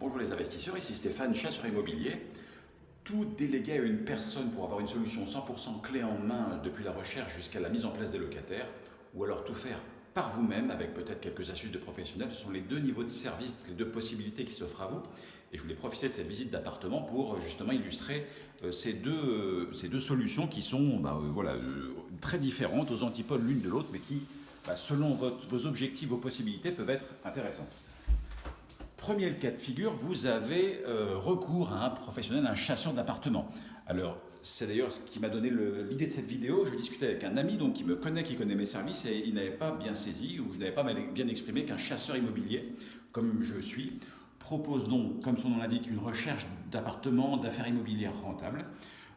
Bonjour les investisseurs, ici Stéphane, chasseur immobilier. Tout délégué à une personne pour avoir une solution 100% clé en main depuis la recherche jusqu'à la mise en place des locataires, ou alors tout faire par vous-même avec peut-être quelques astuces de professionnels, ce sont les deux niveaux de service, les deux possibilités qui s'offrent à vous. Et je voulais profiter de cette visite d'appartement pour justement illustrer euh, ces deux, euh, ces deux solutions qui sont bah, euh, voilà, très différentes, aux antipodes l'une de l'autre, mais qui, bah, selon vos objectifs, vos possibilités, peuvent être intéressantes. Premier cas de figure, vous avez euh, recours à un professionnel, un chasseur d'appartements. Alors, c'est d'ailleurs ce qui m'a donné l'idée de cette vidéo. Je discutais avec un ami donc, qui me connaît, qui connaît mes services, et il n'avait pas bien saisi, ou je n'avais pas bien exprimé qu'un chasseur immobilier, comme je suis, propose donc, comme son nom l'indique, une recherche d'appartements, d'affaires immobilières rentables.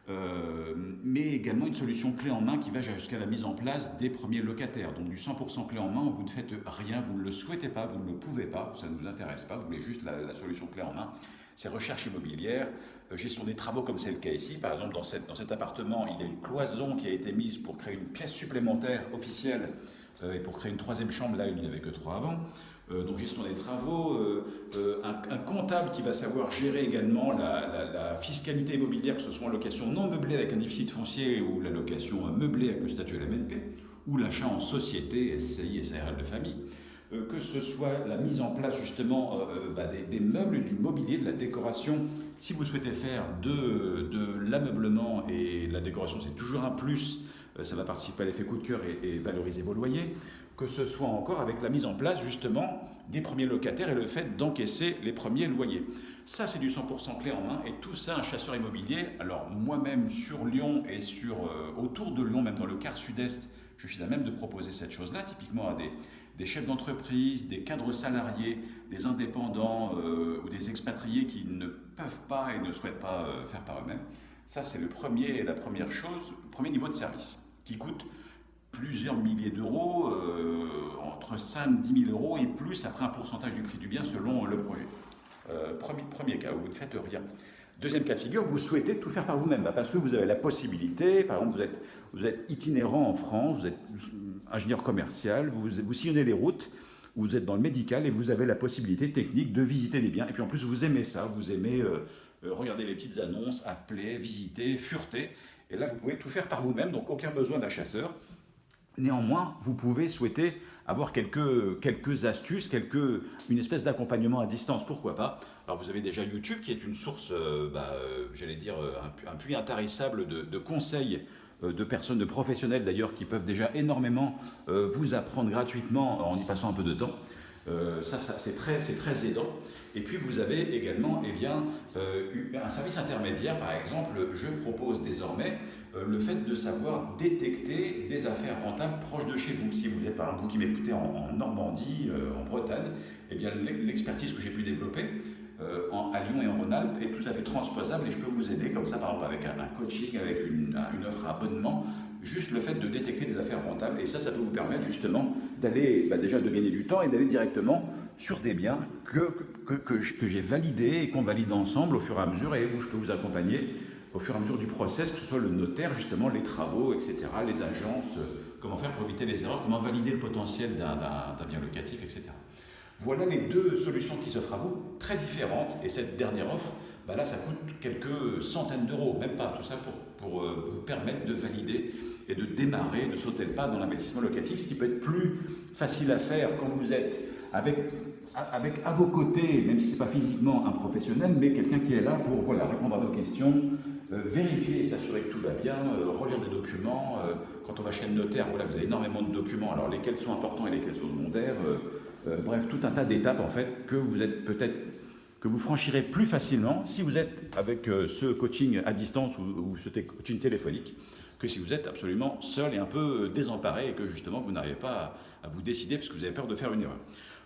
Euh, mais également une solution clé en main qui va jusqu'à la mise en place des premiers locataires. Donc du 100% clé en main, vous ne faites rien, vous ne le souhaitez pas, vous ne le pouvez pas, ça ne vous intéresse pas, vous voulez juste la, solution clé en main. C'est recherche immobilière, euh, gestion des travaux comme c'est le cas ici. Par exemple, dans, cette, dans cet appartement, il y a une cloison qui a été mise pour créer une pièce supplémentaire officielle et pour créer une troisième chambre, là il n'y avait que trois avant. Euh, donc gestion des travaux, euh, euh, un, comptable qui va savoir gérer également la, fiscalité immobilière, que ce soit en location non meublée avec un déficit foncier ou la location meublée avec le statut LMNP, ou l'achat en société, SCI SARL de famille, que ce soit la mise en place justement bah, des, meubles, du mobilier, de la décoration. Si vous souhaitez faire de, de l'ameublement et la décoration, c'est toujours un plus, ça va participer à l'effet coup de cœur et valoriser vos loyers que ce soit encore avec la mise en place justement des premiers locataires et le fait d'encaisser les premiers loyers. Ça, c'est du 100% clé en main et tout ça, un chasseur immobilier. Alors moi-même sur Lyon et sur, euh, autour de Lyon, même dans le quart sud-est, je suis à même de proposer cette chose-là, typiquement à des, des chefs d'entreprise, des cadres salariés, des indépendants euh, ou des expatriés qui ne peuvent pas et ne souhaitent pas euh, faire par eux-mêmes. Ça, c'est le premier, la première chose, le premier niveau de service qui coûte plusieurs milliers d'euros, euh, entre 5 et 10 000 euros et plus après un pourcentage du prix du bien selon le projet. Euh, premier, cas, vous ne faites rien. Deuxième cas de figure, vous souhaitez tout faire par vous-même, bah, parce que vous avez la possibilité, par exemple, vous êtes, vous êtes itinérant en France, vous êtes ingénieur commercial, vous, vous sillonnez les routes, vous êtes dans le médical et vous avez la possibilité technique de visiter des biens. Et puis en plus, vous aimez ça, vous aimez euh, regarder les petites annonces, appeler, visiter, fureter. Et là, vous pouvez tout faire par vous-même, donc aucun besoin d'un chasseur. Néanmoins, vous pouvez souhaiter avoir quelques, quelques astuces, quelques, une espèce d'accompagnement à distance, pourquoi pas Alors vous avez déjà YouTube qui est une source, euh, bah, euh, j'allais dire, euh, un, puits intarissable de, conseils de personnes, de professionnels d'ailleurs, qui peuvent déjà énormément vous apprendre gratuitement en y passant un peu de temps. Euh, ça, c'est très, très, aidant. Et puis vous avez également eh bien, euh, un service intermédiaire, par exemple, je propose désormais euh, le fait de savoir détecter des affaires rentables proches de chez vous. Si vous êtes, par exemple, vous qui m'écoutez en, Normandie, en Bretagne, eh bien l'expertise que j'ai pu développer à Lyon et en Rhône-Alpes est tout à fait transposable et je peux vous aider comme ça, par exemple, avec un, coaching, avec une, offre à abonnement, juste le fait de détecter des affaires rentables. Et ça, ça peut vous permettre justement d'aller, bah, déjà de gagner du temps et d'aller directement sur des biens que, que, que, j'ai validés et qu'on valide ensemble au fur et à mesure et où je peux vous accompagner au fur et à mesure du process, que ce soit le notaire, justement, les travaux, etc., les agences, euh, comment faire pour éviter les erreurs, comment valider le potentiel d'un bien locatif, etc. Voilà les deux solutions qui s'offrent à vous, très différentes, et cette dernière offre, bah là, ça coûte quelques centaines d'euros, même pas, tout ça pour, euh, vous permettre de valider et de démarrer, de sauter le pas dans l'investissement locatif, ce qui peut être plus facile à faire quand vous êtes avec, à vos côtés, même si ce n'est pas physiquement un professionnel, mais quelqu'un qui est là pour voilà, répondre à vos questions, vérifier et s'assurer que tout va bien, euh, relire des documents. Euh, quand on va chez le notaire, voilà, vous avez énormément de documents, alors lesquels sont importants et lesquels sont secondaires. bref, tout un tas d'étapes en fait que vous êtes peut-être que vous franchirez plus facilement si vous êtes avec ce coaching à distance ou, ou ce coaching téléphonique que si vous êtes absolument seul et un peu désemparé et que justement vous n'arrivez pas à, vous décider parce que vous avez peur de faire une erreur.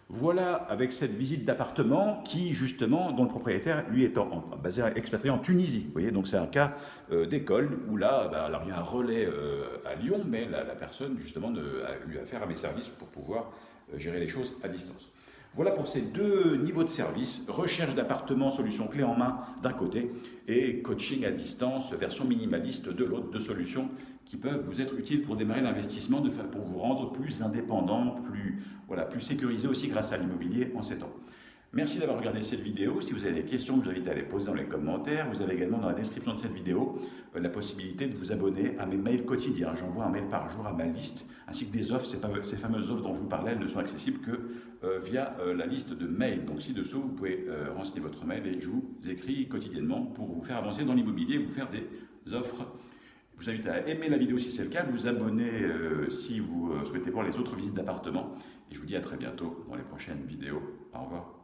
Voilà avec cette visite d'appartement qui justement, dont le propriétaire lui est en, basé expatrié en Tunisie. Vous voyez, donc c'est un cas euh, d'école où là, bah, alors il y a un relais euh, à Lyon, mais la, personne justement a eu affaire à mes services pour pouvoir euh, gérer les choses à distance. Voilà pour ces deux niveaux de service, recherche d'appartements, solution clé en main d'un côté, et coaching à distance, version minimaliste de l'autre, deux solutions qui peuvent vous être utiles pour démarrer l'investissement, pour vous rendre plus indépendant, plus, voilà, plus sécurisé aussi grâce à l'immobilier en ces temps. Merci d'avoir regardé cette vidéo. Si vous avez des questions, je vous invite à les poser dans les commentaires. Vous avez également dans la description de cette vidéo euh, la possibilité de vous abonner à mes mails quotidiens. J'envoie un mail par jour à ma liste, ainsi que des offres. Ces, fameuses offres dont je vous parlais, elles ne sont accessibles que euh, via euh, la liste de mails. Donc ci-dessous, vous pouvez renseigner votre mail et je vous écris quotidiennement pour vous faire avancer dans l'immobilier, vous faire des offres. Je vous invite à aimer la vidéo si c'est le cas, vous abonner si vous souhaitez voir les autres visites d'appartements. Et je vous dis à très bientôt dans les prochaines vidéos. Au revoir.